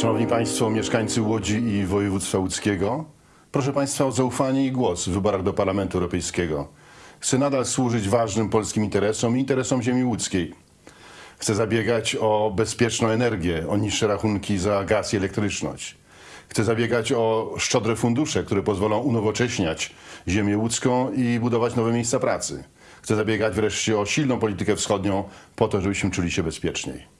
Szanowni Państwo, mieszkańcy Łodzi i województwa łódzkiego, proszę Państwa o zaufanie i głos w wyborach do Parlamentu Europejskiego. Chcę nadal służyć ważnym polskim interesom i interesom ziemi łódzkiej. Chcę zabiegać o bezpieczną energię, o niższe rachunki za gaz i elektryczność. Chcę zabiegać o szczodre fundusze, które pozwolą unowocześniać ziemię łódzką i budować nowe miejsca pracy. Chcę zabiegać wreszcie o silną politykę wschodnią po to, żebyśmy czuli się bezpieczniej.